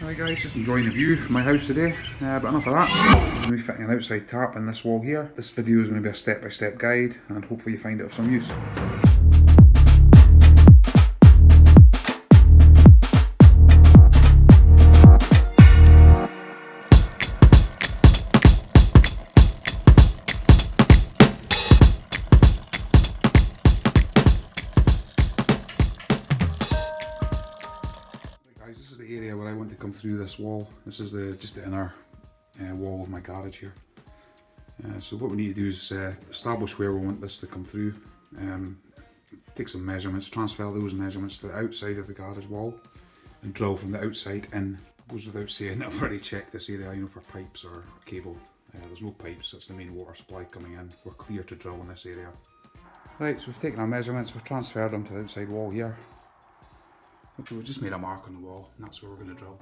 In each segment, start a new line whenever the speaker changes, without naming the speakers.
Right guys, just enjoying the view of my house today, uh, but enough of that. I'm going to be fitting an outside tap in this wall here. This video is going to be a step-by-step -step guide and hopefully you find it of some use. Through this wall. This is the just the inner uh, wall of my garage here. Uh, so what we need to do is uh, establish where we want this to come through. Um, take some measurements, transfer those measurements to the outside of the garage wall and drill from the outside in. Goes without saying, I've already checked this area, you know, for pipes or cable. Uh, there's no pipes, that's the main water supply coming in. We're clear to drill in this area. Right, so we've taken our measurements, we've transferred them to the outside wall here. Okay, we've just made a mark on the wall, and that's where we're going to drill.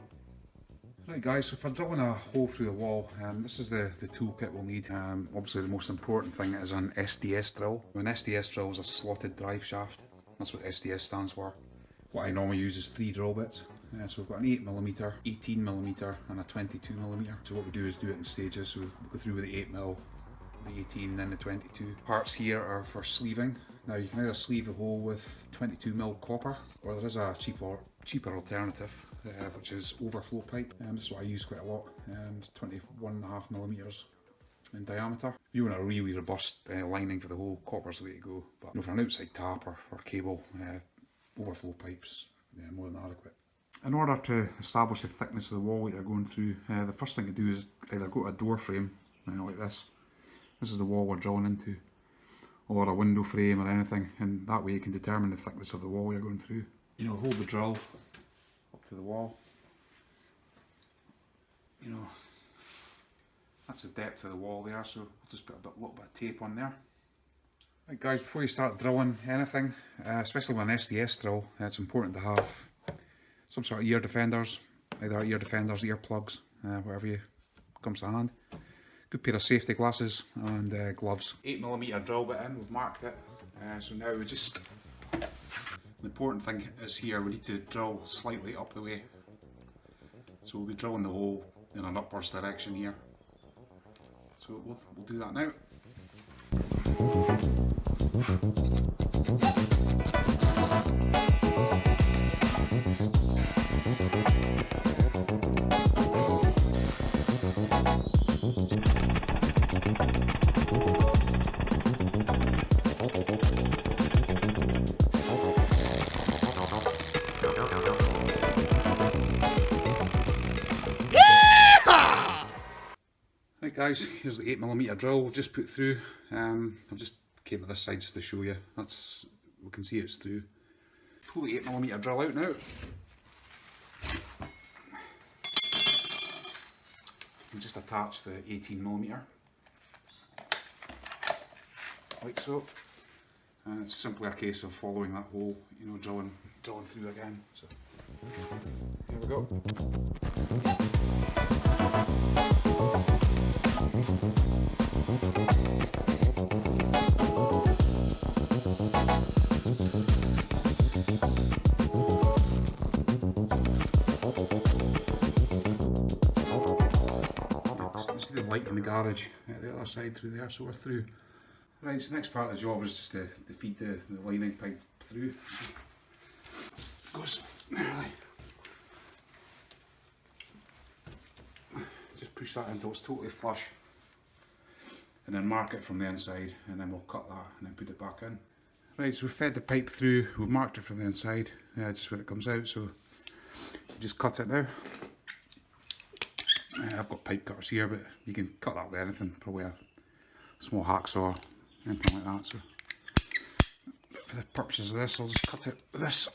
Right guys, so for drilling a hole through the wall, um, this is the, the toolkit we'll need. Um, obviously the most important thing is an SDS drill. An SDS drill is a slotted drive shaft. That's what SDS stands for. What I normally use is three drill bits. Uh, so we've got an 8mm, 18mm and a 22mm. So what we do is do it in stages. So we go through with the 8mm, the 18 then the 22. Parts here are for sleeving. Now you can either sleeve the hole with 22mm copper or there is a cheaper cheaper alternative uh, which is overflow pipe. Um, this is what I use quite a lot. Um, it's 21.5 millimeters in diameter. If you want a really robust uh, lining for the hole, copper's the way to go. But you know, for an outside tap or for cable, uh, overflow pipes, yeah, more than adequate. In order to establish the thickness of the wall that you're going through, uh, the first thing to do is either go to a door frame, you know, like this. This is the wall we're drawing into or a window frame or anything and that way you can determine the thickness of the wall you're going through. You know, hold the drill up to the wall. You know, that's the depth of the wall there so I'll just put a bit, little bit of tape on there. Right guys, before you start drilling anything, uh, especially with an SDS drill, uh, it's important to have some sort of ear defenders, either ear defenders, ear plugs, uh, whatever you comes to hand good pair of safety glasses and uh, gloves. 8mm drill bit in, we've marked it. Uh, so now we just, the important thing is here, we need to drill slightly up the way. So we'll be drilling the hole in an upwards direction here. So we'll, we'll do that now. Guys, here's the 8mm drill we've just put through. Um, I've just came to this side just to show you. That's We can see it's through. Pull the 8mm drill out now. And just attach the 18mm. Like so. And it's simply a case of following that hole, you know, drilling, drilling through again. So, here we go. In the garage at the other side through there, so we're through. Right, so the next part of the job is just to, to feed the, the lining pipe through. Goes nearly. Just push that until it's totally flush and then mark it from the inside and then we'll cut that and then put it back in. Right, so we've fed the pipe through, we've marked it from the inside, uh, just when it comes out, so just cut it now. I've got pipe cutters here, but you can cut that with anything, probably a small hacksaw, anything like that. So for the purposes of this, I'll just cut it with this.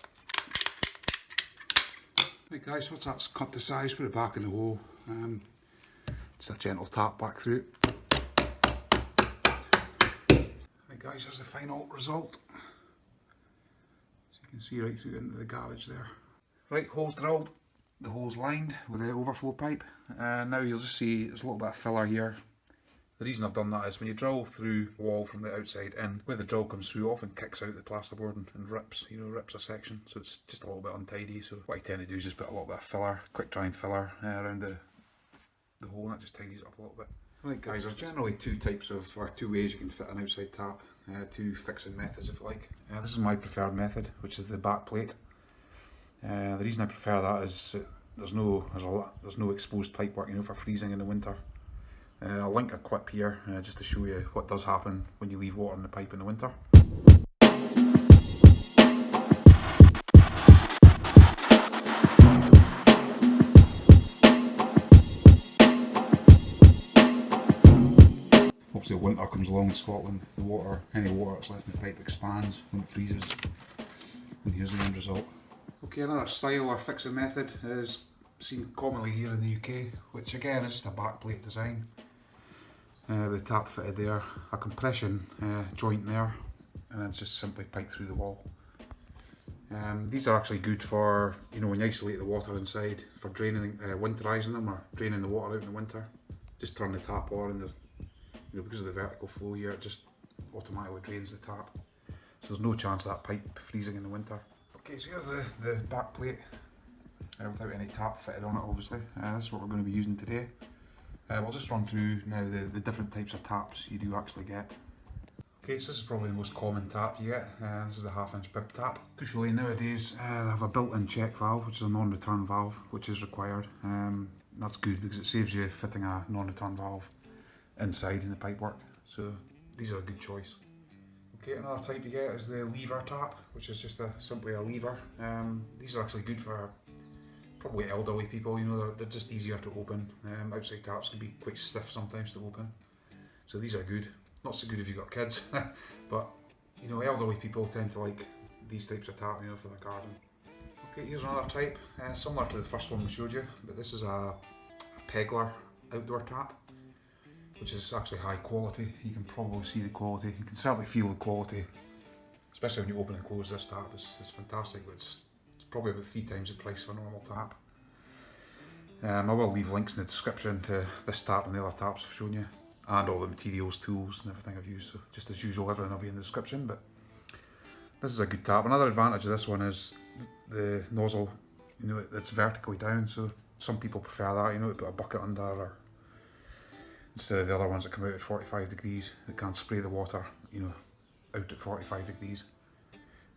Right guys, once that's cut to size, put it back in the hole. Um, just a gentle tap back through. Right guys, here's the final result. So you can see right through into the garage there. Right, holes drilled, the hole's lined with the overflow pipe. Uh, now you'll just see there's a little bit of filler here. The reason I've done that is when you drill through a wall from the outside in, where the drill comes through often kicks out the plasterboard and, and rips, you know, rips a section. So it's just a little bit untidy. So what I tend to do is just put a little bit of filler, quick drying filler uh, around the, the hole and that just tidies it up a little bit. Right guys, there's generally two types of, or two ways you can fit an outside tap, uh, two fixing methods if you like. Uh, this is my preferred method, which is the back plate. Uh, the reason I prefer that is there's no there's a there's no exposed pipe work, you know, for freezing in the winter. Uh, I'll link a clip here uh, just to show you what does happen when you leave water in the pipe in the winter. Obviously winter comes along in Scotland, the water, any water that's left in the pipe expands when it freezes and here's the end result. Okay, another style or fixing method is seen commonly here in the UK, which again is just a backplate design. Uh, with the tap fitted there, a compression uh, joint there, and then just simply pipe through the wall. Um, these are actually good for, you know, when you isolate the water inside, for draining, uh, winterising them or draining the water out in the winter. Just turn the tap on and there's, you know, because of the vertical flow here, it just automatically drains the tap. So there's no chance of that pipe freezing in the winter. Okay, so here's the, the back plate uh, without any tap fitted on it obviously. Uh, this is what we're going to be using today. Uh, we'll just run through now the, the different types of taps you do actually get. Okay, so this is probably the most common tap you get. Uh, this is a half inch bib tap. Crucially nowadays uh, they have a built-in check valve which is a non-return valve which is required. Um, that's good because it saves you fitting a non-return valve inside in the pipework. So these are a good choice. Okay, another type you get is the lever tap, which is just a, simply a lever. Um, these are actually good for probably elderly people, you know, they're, they're just easier to open. Um, outside taps can be quite stiff sometimes to open. So these are good. Not so good if you've got kids, but you know, elderly people tend to like these types of tap, you know, for their garden. Okay, here's another type, uh, similar to the first one we showed you, but this is a, a Pegler outdoor tap which is actually high quality. You can probably see the quality. You can certainly feel the quality, especially when you open and close this tap. It's, it's fantastic, but it's, it's, probably about three times the price of a normal tap. Um, I will leave links in the description to this tap and the other taps I've shown you, and all the materials, tools, and everything I've used. So just as usual, everything will be in the description. But this is a good tap. Another advantage of this one is the nozzle. You know, it's vertically down, so some people prefer that. You know, to put a bucket under or instead of the other ones that come out at 45 degrees that can't spray the water you know out at 45 degrees.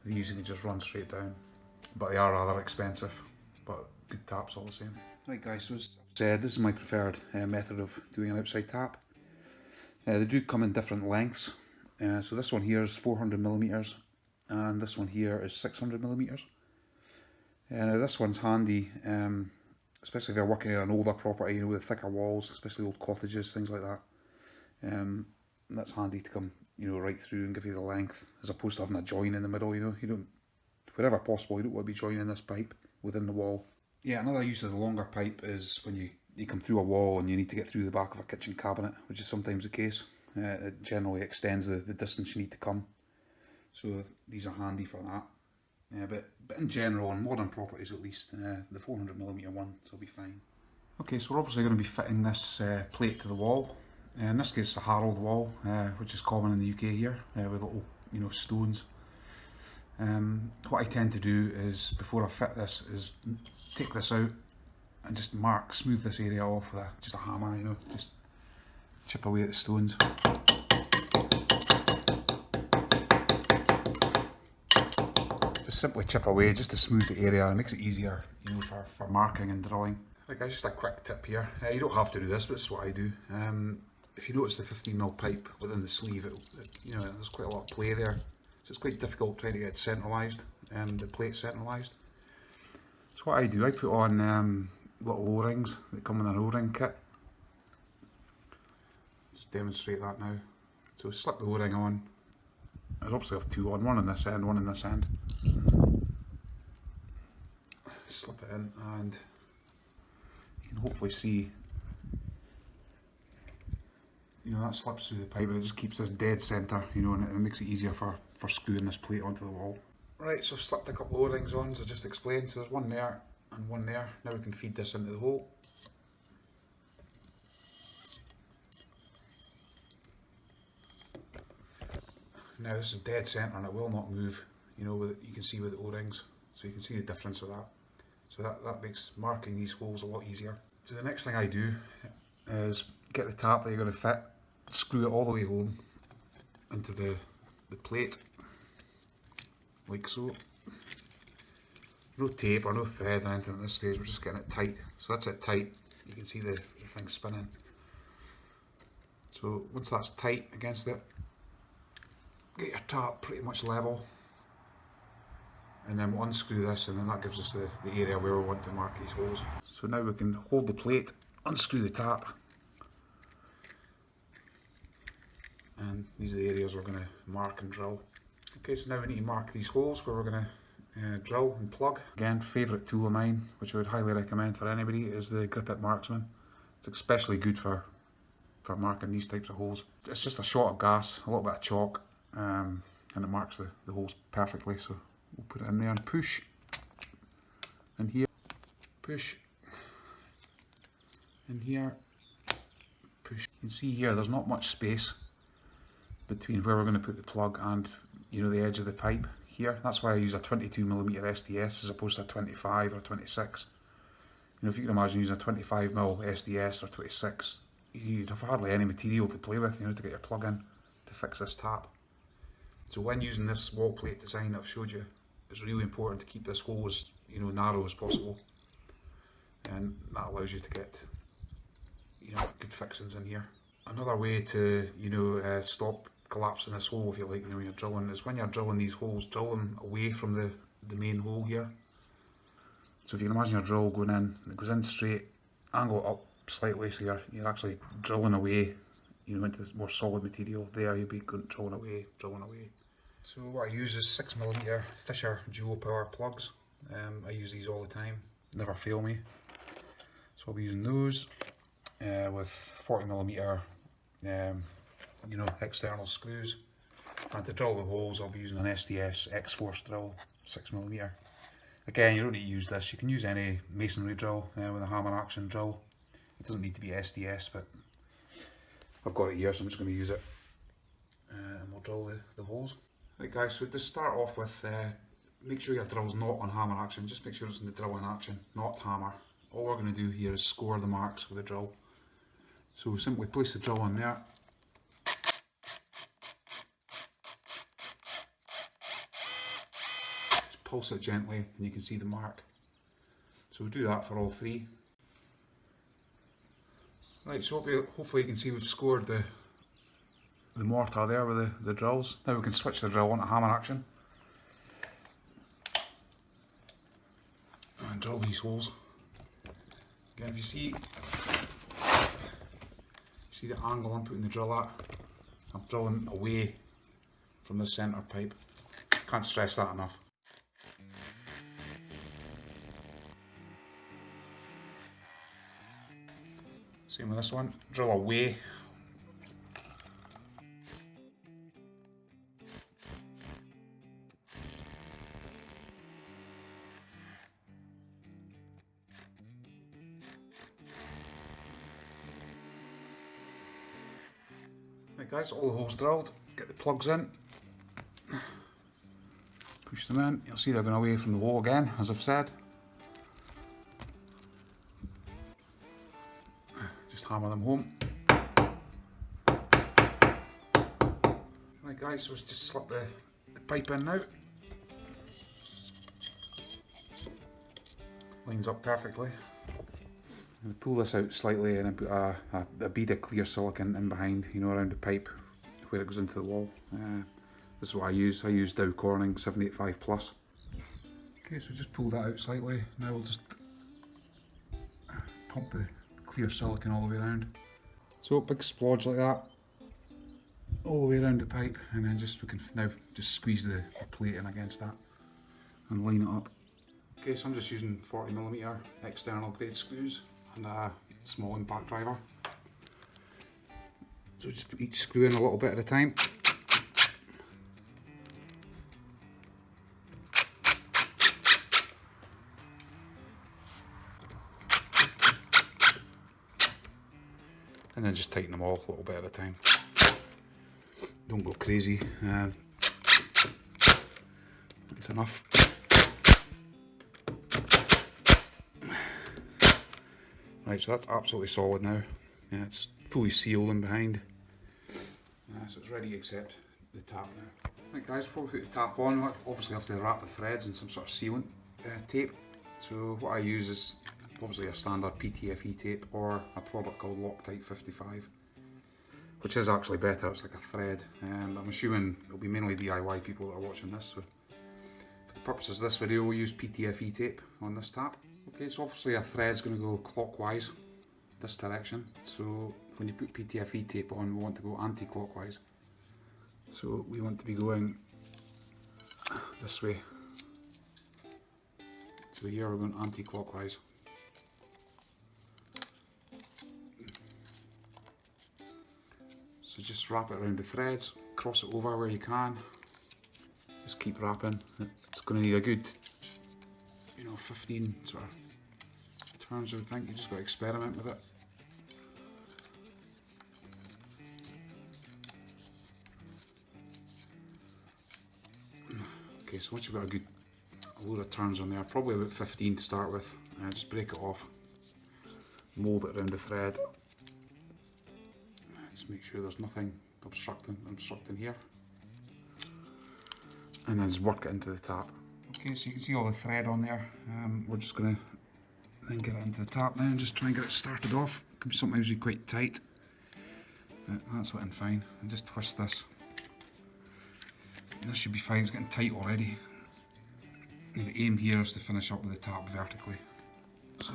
These you can just run straight down but they are rather expensive but good taps all the same. Right guys so as I've said this is my preferred uh, method of doing an outside tap. Uh, they do come in different lengths. Uh, so this one here is 400 millimeters and this one here is 600 millimeters. Uh, this one's handy um, especially if you're working in an older property, you know, with thicker walls, especially old cottages, things like that. Um, that's handy to come, you know, right through and give you the length, as opposed to having a join in the middle, you know, you don't, wherever possible, you don't want to be joining this pipe within the wall. Yeah, another use of the longer pipe is when you, you come through a wall and you need to get through the back of a kitchen cabinet, which is sometimes the case. Uh, it generally extends the, the distance you need to come. So these are handy for that. Yeah, but, but in general, on modern properties at least, uh, the 400mm one will be fine. Okay, so we're obviously going to be fitting this uh, plate to the wall. Uh, in this case, it's a harled wall, uh, which is common in the UK here, uh, with little, you know, stones. Um, what I tend to do is, before I fit this, is take this out and just mark, smooth this area off with a, just a hammer, you know, just chip away at the stones. Simply chip away just to smooth the area and makes it easier you know, for, for marking and drawing. Right guys, just a quick tip here. Uh, you don't have to do this, but it's what I do. Um, if you notice the 15mm pipe within the sleeve, it, it, you know, there's quite a lot of play there. So it's quite difficult trying to get it centralised, um, the plate centralised. So what I do, I put on um, little O-rings that come in an O-ring kit. Just demonstrate that now. So slip the O-ring on. I obviously have two on, one on this end, one on this end slip it in and you can hopefully see you know that slips through the pipe and it just keeps this dead centre you know and it, makes it easier for for screwing this plate onto the wall. Right so I've slipped a couple of o-rings on as I just explained so there's one there and one there. Now we can feed this into the hole Now this is dead centre and it will not move, you know, with, you can see with the O-rings, so you can see the difference of that. So that, that makes marking these holes a lot easier. So the next thing I do is get the tap that you're going to fit, screw it all the way home into the, the plate, like so. No tape or no thread or anything at this stage, we're just getting it tight. So that's it tight, you can see the, the thing spinning. So once that's tight against it, get your tap pretty much level and then we'll unscrew this and then that gives us the, the area where we want to mark these holes. So now we can hold the plate, unscrew the tap and these are the areas we're going to mark and drill. Okay so now we need to mark these holes where we're going to uh, drill and plug. Again favourite tool of mine which I would highly recommend for anybody is the GripIt Marksman. It's especially good for for marking these types of holes. It's just a shot of gas, a little bit of chalk um, and it marks the, the holes perfectly so we'll put it in there and push. And here. Push. And here. Push. You can see here there's not much space between where we're going to put the plug and you know the edge of the pipe here. That's why I use a 22mm SDS as opposed to a 25 or 26 you know if you can imagine using a 25mm SDS or 26 you'd have hardly any material to play with you know to get your plug in to fix this tap so when using this wall plate design I've showed you it's really important to keep this hole as you know narrow as possible. And that allows you to get you know good fixings in here. Another way to you know uh, stop collapsing this hole if you like you know when you're drilling is when you're drilling these holes drill them away from the the main hole here. So if you can imagine your drill going in it goes in straight angle up slightly so you're, you're actually drilling away you know into this more solid material. There you'll be drilling away drilling away so what I use is 6mm Fisher dual power plugs. Um, I use these all the time, never fail me. So I'll be using those uh, with 40mm um, you know, external screws. And to drill the holes I'll be using an SDS X-Force drill, 6mm. Again, you don't need to use this, you can use any masonry drill uh, with a hammer action drill. It doesn't need to be SDS, but I've got it here so I'm just going to use it. Uh, and we'll drill the, the holes. Right guys, so to start off with, uh, make sure your drill's not on hammer action, just make sure it's in the drill in action, not hammer. All we're going to do here is score the marks with the drill. So we simply place the drill on there. Just pulse it gently and you can see the mark. So we'll do that for all three. Right, so hopefully you can see we've scored the the mortar there with the, the drills. Now we can switch the drill onto hammer action. And drill these holes. Again, if you see, see the angle I'm putting the drill at, I'm drilling away from the centre pipe. Can't stress that enough. Same with this one, drill away guys, all the holes drilled, get the plugs in, push them in, you'll see they're going away from the wall again, as I've said. Just hammer them home. Right guys, so let's just slip the, the pipe in now. Lines up perfectly. Pull this out slightly and I put a, a, a, bead of clear silicon in behind, you know, around the pipe where it goes into the wall. Uh, this is what I use. I use Dow Corning 785 Plus. Okay, so just pull that out slightly. Now we'll just pump the clear silicon all the way around. So big splodge like that, all the way around the pipe, and then just we can now just squeeze the plate in against that and line it up. Okay, so I'm just using 40mm external grade screws and a small impact driver. So just put each screw in a little bit at a time. And then just tighten them all a little bit at a time. Don't go crazy. Uh, That's enough. Right, so that's absolutely solid now. Yeah, it's fully sealed in behind. Uh, so it's ready except the tap now. Right guys, before we put the tap on, we obviously have to wrap the threads in some sort of sealant uh, tape. So what I use is obviously a standard PTFE tape or a product called Loctite 55 which is actually better, it's like a thread. Um, I'm assuming it'll be mainly DIY people that are watching this, so for the purposes of this video we'll use PTFE tape on this tap. Okay, so obviously a thread's going to go clockwise, this direction, so when you put PTFE tape on we want to go anti-clockwise. So we want to be going this way. So here we're going anti-clockwise. So just wrap it around the threads, cross it over where you can. Just keep wrapping. It's going to need a good, you know, 15 sort of turns I would think. You just got to experiment with it. Okay, so once you've got a good a load of turns on there, probably about 15 to start with, uh, just break it off, mould it around the thread, just make sure there's nothing obstructing, obstructing here. And then just work it into the tap. Okay, so you can see all the thread on there. Um, we're just going to then get it into the tap now and just try and get it started off. It can sometimes be quite tight. But that's looking fine. And just twist this. And this should be fine, it's getting tight already. And the aim here is to finish up with the tap vertically. So,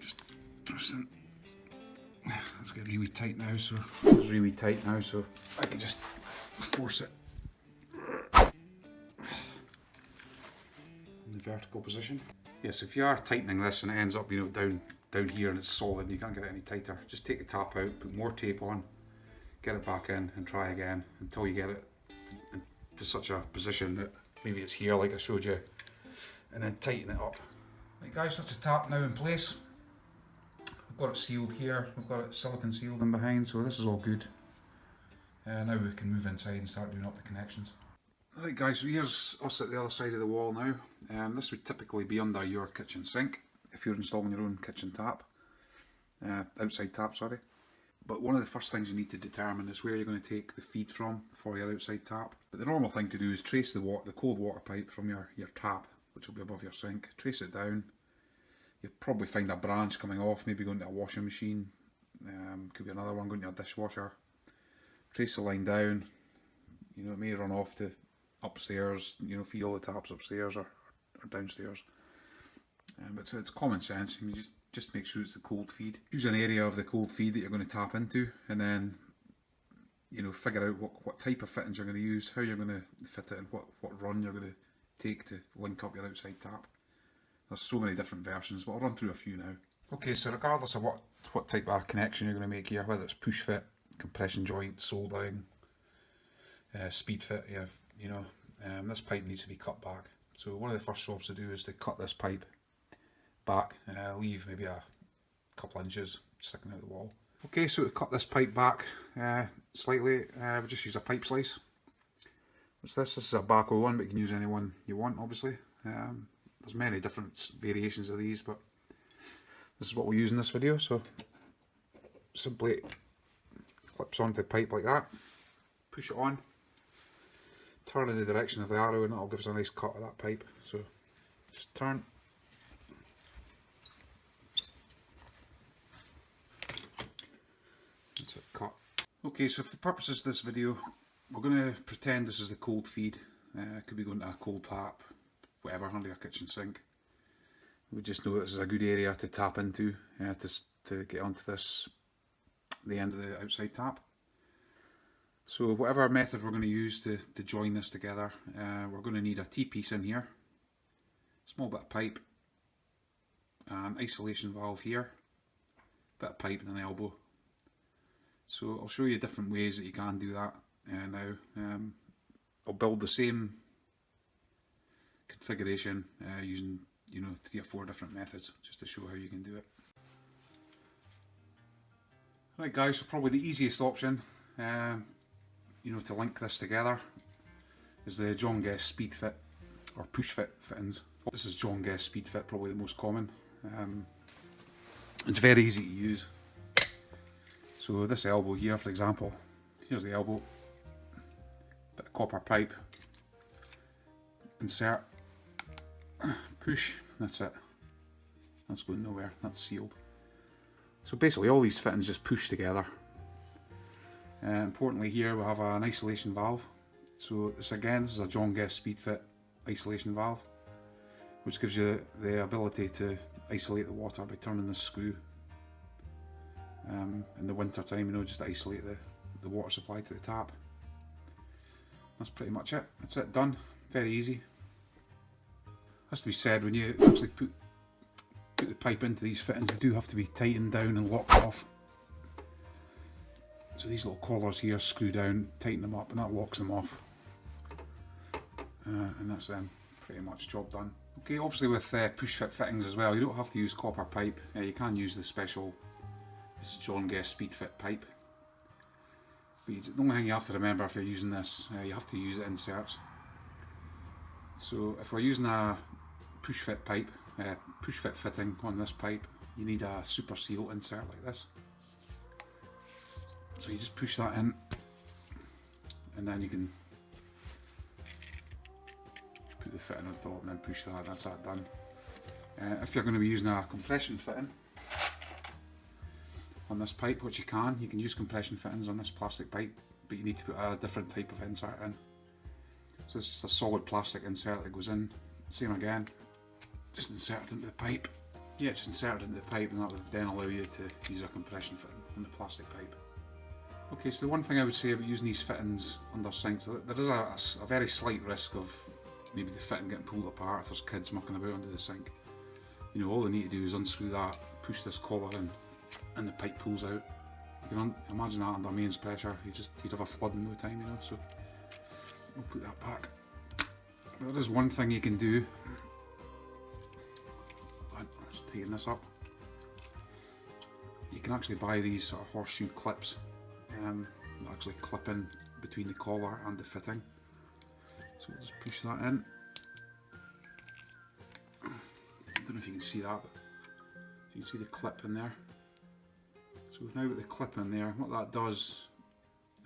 just twist it it's getting really tight now, so it's really tight now, so I can just force it vertical position. Yes, if you are tightening this and it ends up, you know, down down here and it's solid, and you can't get it any tighter. Just take the tap out, put more tape on, get it back in, and try again until you get it to, to such a position that maybe it's here, like I showed you, and then tighten it up. Right, guys, that's the tap now in place. We've got it sealed here, we've got it silicon sealed in behind, so this is all good. Uh, now we can move inside and start doing up the connections. Alright guys, so here's us at the other side of the wall now. Um, this would typically be under your kitchen sink, if you're installing your own kitchen tap. Uh, outside tap, sorry. But one of the first things you need to determine is where you're going to take the feed from for your outside tap. But the normal thing to do is trace the, water, the cold water pipe from your, your tap, which will be above your sink. Trace it down, you'll probably find a branch coming off, maybe going to a washing machine, um, could be another one going to a dishwasher. Trace the line down, you know, it may run off to upstairs, you know, feed all the taps upstairs or, or downstairs. Um, but so it's common sense, you just, just make sure it's the cold feed. Choose an area of the cold feed that you're going to tap into and then you know, figure out what, what type of fittings you're going to use, how you're going to fit it and what, what run you're going to take to link up your outside tap. There's so many different versions, but I'll run through a few now. Okay, so regardless of what, what type of connection you're going to make here, whether it's push fit, compression joint, soldering, uh, speed fit, yeah, you know, um, this pipe needs to be cut back. So one of the first jobs to do is to cut this pipe back, uh, leave maybe a couple inches sticking out the wall. Okay, so to cut this pipe back uh, slightly, uh, we just use a pipe slice. What's this? This is a Bahco one, but you can use any one you want, obviously. Um, there's many different variations of these, but this is what we use in this video. So simply clips onto the pipe like that, push it on, turn in the direction of the arrow and it'll give us a nice cut of that pipe. So just turn. That's it, cut. Okay, so for the purposes of this video, we're going to pretend this is the cold feed. Uh, could be going to a cold tap, whatever under your kitchen sink. We just know this is a good area to tap into uh, to, to get onto this, the end of the outside tap. So whatever method we're going to use to, to join this together, uh, we're going to need a T-piece in here, small bit of pipe, an isolation valve here, bit of pipe and an elbow. So I'll show you different ways that you can do that uh, now. Um, I'll build the same configuration uh, using you know three or four different methods just to show how you can do it. Right guys, so probably the easiest option uh, you know to link this together is the John Guest Speed Fit or Push Fit fittings. This is John Guest Speed Fit, probably the most common. Um, it's very easy to use. So this elbow here, for example, here's the elbow, bit of copper pipe, insert, push, that's it. That's going nowhere, that's sealed. So basically all these fittings just push together. Uh, importantly here we have an isolation valve. So this again, this is a John Guest Speed Fit isolation valve, which gives you the ability to isolate the water by turning the screw. Um, in the winter time, you know, just isolate the, the water supply to the tap. That's pretty much it. That's it, done. Very easy. Has to be said, when you actually put put the pipe into these fittings, they do have to be tightened down and locked off. So these little collars here screw down, tighten them up, and that locks them off. Uh, and that's them, pretty much job done. Okay, obviously with uh, push fit fittings as well, you don't have to use copper pipe. Uh, you can use the special, this is John Guest Speed Fit pipe. But you, the only thing you have to remember if you're using this, uh, you have to use inserts. So if we're using a push fit pipe, uh, push fit fitting on this pipe, you need a super seal insert like this. So you just push that in and then you can put the fitting on top and then push that, that's that done. Uh, if you're going to be using a compression fitting on this pipe, which you can, you can use compression fittings on this plastic pipe, but you need to put a different type of insert in. So it's just a solid plastic insert that goes in, same again, just insert it into the pipe. Yeah, just insert it into the pipe and that would then allow you to use a compression fitting on the plastic pipe. Okay, so the one thing I would say about using these fittings under sinks, there is a, a, very slight risk of maybe the fitting getting pulled apart if there's kids mucking about under the sink. You know, all they need to do is unscrew that, push this collar in, and the pipe pulls out. You can imagine that under mains pressure, you just you'd have a flood in no time, you know. So we'll put that back. But there is one thing you can do. Let's tighten this up. You can actually buy these sort of horseshoe clips um, actually clip in between the collar and the fitting. So we'll just push that in. I don't know if you can see that, but you can see the clip in there. So we've now got the clip in there. What that does,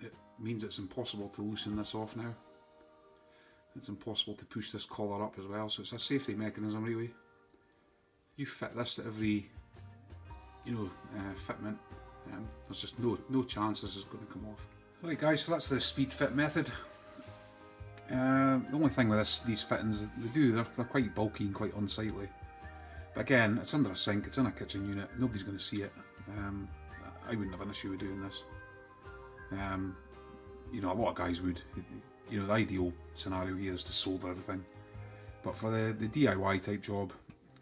it means it's impossible to loosen this off now. It's impossible to push this collar up as well, so it's a safety mechanism really. You fit this to every, you know, uh, fitment. Um, there's just no no chance this is going to come off. Alright guys, so that's the speed fit method. Uh, the only thing with this, these fittings, they do, they're, they're quite bulky and quite unsightly. But again, it's under a sink, it's in a kitchen unit, nobody's going to see it. Um, I wouldn't have an issue with doing this. Um, you know, a lot of guys would. You know, the ideal scenario here is to solder everything. But for the, the DIY type job,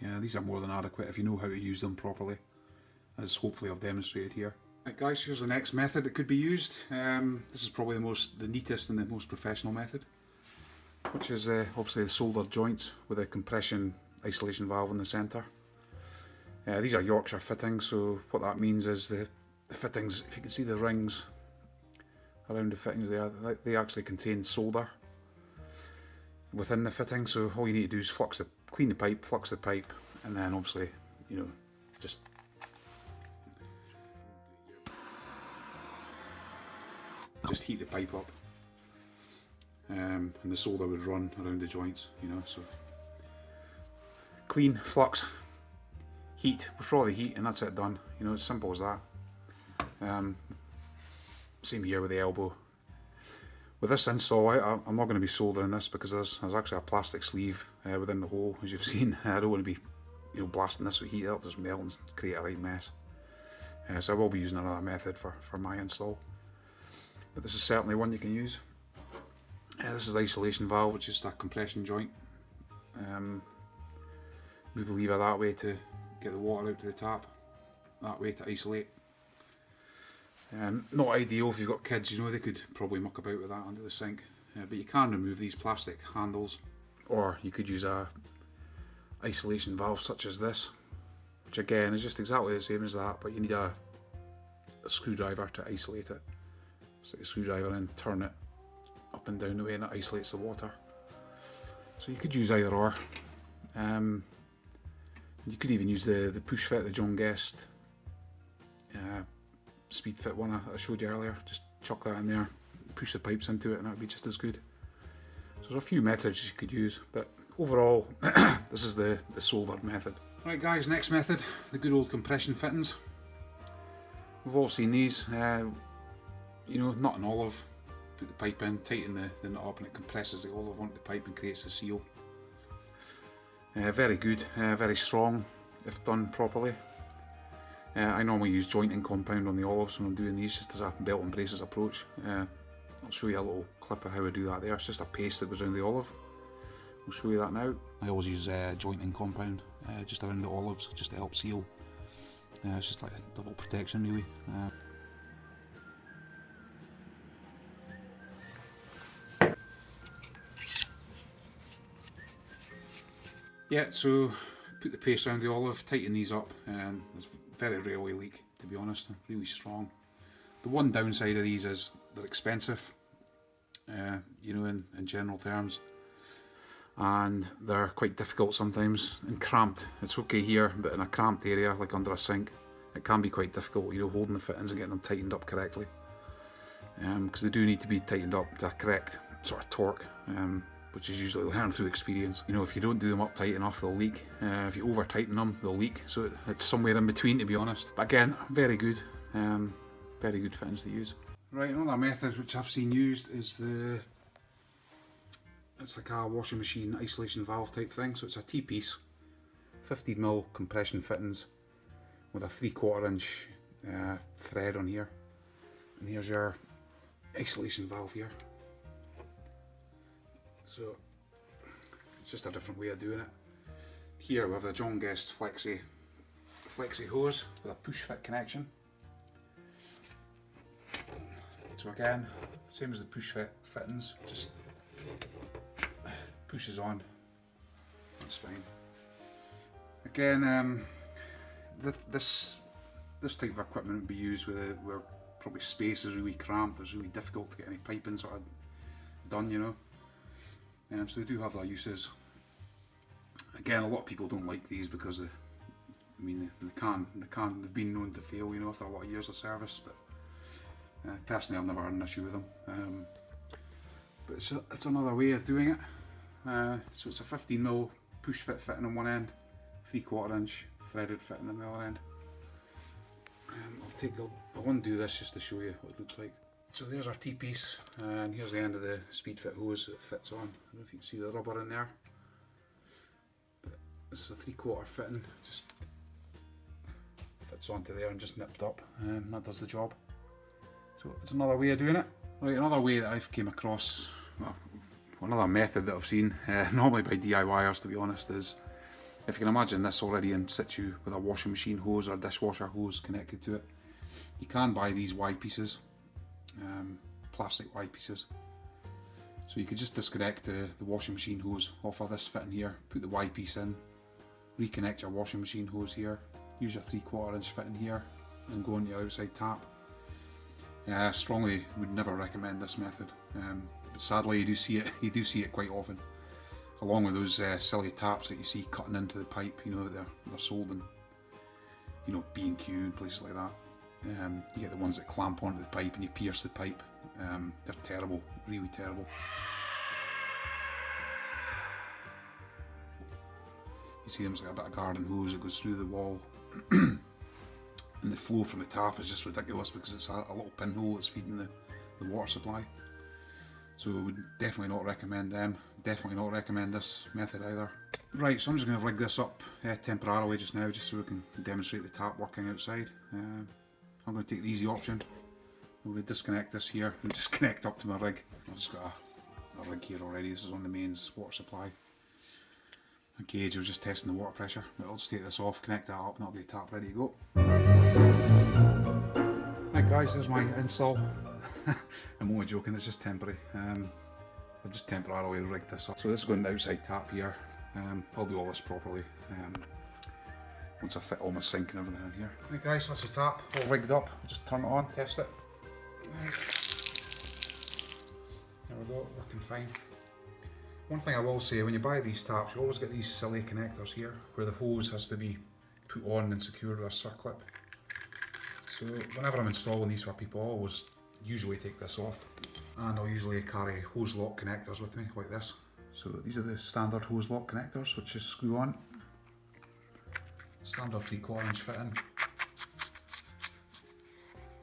yeah, these are more than adequate if you know how to use them properly, as hopefully I've demonstrated here. Right guys, here's the next method that could be used. Um, this is probably the most, the neatest and the most professional method which is uh, obviously the soldered joints with a compression isolation valve in the centre. Uh, these are Yorkshire fittings, so what that means is the, the, fittings, if you can see the rings around the fittings there, they actually contain solder within the fitting, so all you need to do is flux the, clean the pipe, flux the pipe, and then obviously, you know, just just heat the pipe up um, and the solder would run around the joints, you know, so clean, flux, heat, withdraw the heat and that's it done, you know, as simple as that. Um, same here with the elbow. With this install, I, am not going to be soldering this because there's, there's actually a plastic sleeve uh, within the hole, as you've seen. I don't want to be you know, blasting this with heat out, just melt and create a right mess. Uh, so I will be using another method for, for my install. But this is certainly one you can use. Yeah, this is the isolation valve, which is that compression joint. Um, move the lever that way to get the water out to the tap, that way to isolate. Um, not ideal if you've got kids, you know, they could probably muck about with that under the sink. Uh, but you can remove these plastic handles, or you could use a isolation valve such as this, which again is just exactly the same as that, but you need a, a screwdriver to isolate it. Stick a screwdriver in, turn it, up and down the way and it isolates the water. So you could use either or. Um, you could even use the, the push fit, the John Guest uh, speed fit one I, showed you earlier. Just chuck that in there, push the pipes into it and that would be just as good. So there's a few methods you could use, but overall this is the, the Solvard method. Right guys, next method, the good old compression fittings. We've all seen these, uh, you know, not an olive, put the pipe in, tighten the, the nut up and it compresses the olive onto the pipe and creates the seal. Uh, very good, uh, very strong if done properly. Uh, I normally use jointing compound on the olives when I'm doing these just as a belt and braces approach. Uh, I'll show you a little clip of how I do that there. It's just a paste that goes around the olive. I'll show you that now. I always use uh, jointing compound uh, just around the olives just to help seal. It's just like a double protection really. Yeah, so put the paste around the olive, tighten these up, and there's very rarely leak to be honest, really strong. The one downside of these is they're expensive, uh, you know, in, in general terms and they're quite difficult sometimes and cramped. It's okay here, but in a cramped area like under a sink, it can be quite difficult, you know, holding the fittings and getting them tightened up correctly. Because um, they do need to be tightened up to a correct sort of torque, um, which is usually learned through experience. You know, if you don't do them up tight enough, they'll leak. Uh, if you over tighten them, they'll leak. So it's somewhere in between, to be honest. But again, very good, um, very good fittings to use. Right, another method which I've seen used is the it's like a washing machine isolation valve type thing. So it's a T-piece, 15mm compression fittings with a 3 quarter inch uh, thread on here. And here's your isolation valve here. So it's just a different way of doing it. Here we have the John Guest Flexi, Flexi hose with a push fit connection. So again, same as the push fit fittings, just pushes on. That's fine. Again, um, th this this type of equipment would be used a, where probably space is really cramped. It's really difficult to get any piping sort of done, you know. Um, so they do have their uses. Again, a lot of people don't like these because they, I mean, they, they can, they can, they've been known to fail, you know, after a lot of years of service. But uh, personally, I've never had an issue with them. Um, but it's, a, it's another way of doing it. Uh, so it's a 15mm push fit fitting on one end, 3 quarter inch threaded fitting on the other end. Um, I'll take the, I'll undo this just to show you what it looks like. So there's our T-piece and here's the end of the speed fit hose that fits on. I don't know if you can see the rubber in there. But this is a 3 quarter fitting, just fits onto there and just nipped up and that does the job. So it's another way of doing it. Right, another way that I've came across, well, another method that I've seen, uh, normally by DIYers to be honest, is if you can imagine this already in situ with a washing machine hose or dishwasher hose connected to it, you can buy these Y pieces, um, plastic Y pieces. So you could just disconnect the, the washing machine hose off of this fitting here, put the Y piece in, reconnect your washing machine hose here, use your 3 quarter inch fitting here and go on your outside tap. Yeah, I strongly would never recommend this method. Um, but sadly you do see it you do see it quite often along with those uh, silly taps that you see cutting into the pipe you know they're, they're sold in you know B&Q and places like that um, you get the ones that clamp onto the pipe and you pierce the pipe um, they're terrible really terrible you see them as like a bit of garden hose that goes through the wall and the flow from the tap is just ridiculous because it's a, a little pinhole that's feeding the, the water supply so I would definitely not recommend them. Definitely not recommend this method either. Right, so I'm just going to rig this up uh, temporarily just now, just so we can demonstrate the tap working outside. Uh, I'm going to take the easy option. I'm going to disconnect this here and just connect up to my rig. I've just got a, a rig here already. This is on the mains water supply. A gauge, I was just testing the water pressure. I'll just take this off, connect that up, and that'll be the tap ready to go. Right guys, there's my install. I'm only joking, it's just temporary. Um, I've just temporarily rigged this up. So this is going to outside tap here. Um, I'll do all this properly um, once I fit all my sink and everything in here. Right guys, that's the tap all rigged up. Just turn it on, test it. There we go, working fine. One thing I will say, when you buy these taps, you always get these silly connectors here, where the hose has to be put on and secured with a circlip. So whenever I'm installing these for people, I always usually take this off. And I'll usually carry Hozelock connectors with me, like this. So these are the standard Hozelock connectors, which just screw on. Standard 3 quarter inch fitting.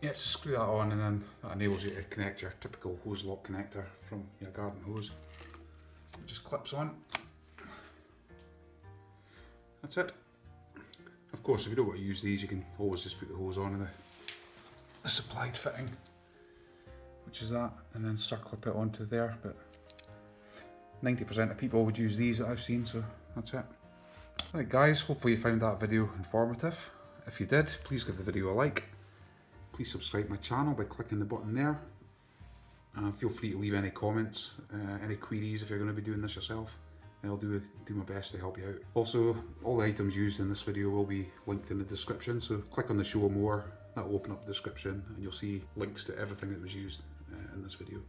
Yeah, so screw that on and then that enables you to connect your typical Hozelock connector from your garden hose. It just clips on. That's it. Of course, if you don't want to use these, you can always just put the hose on in the, the supplied fitting, which is that, and then circlip it onto there. But 90% of people would use these that I've seen, so that's it. Right guys, hopefully you found that video informative. If you did, please give the video a like. Please subscribe my channel by clicking the button there. Uh, feel free to leave any comments, uh, any queries if you're going to be doing this yourself. I'll do, do my best to help you out. Also, all the items used in this video will be linked in the description, so click on the show more, that'll open up the description and you'll see links to everything that was used uh, in this video.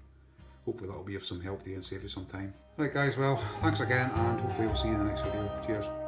Hopefully that'll be of some help to you and save you some time. Right guys, well, thanks again and hopefully we'll see you in the next video. Cheers.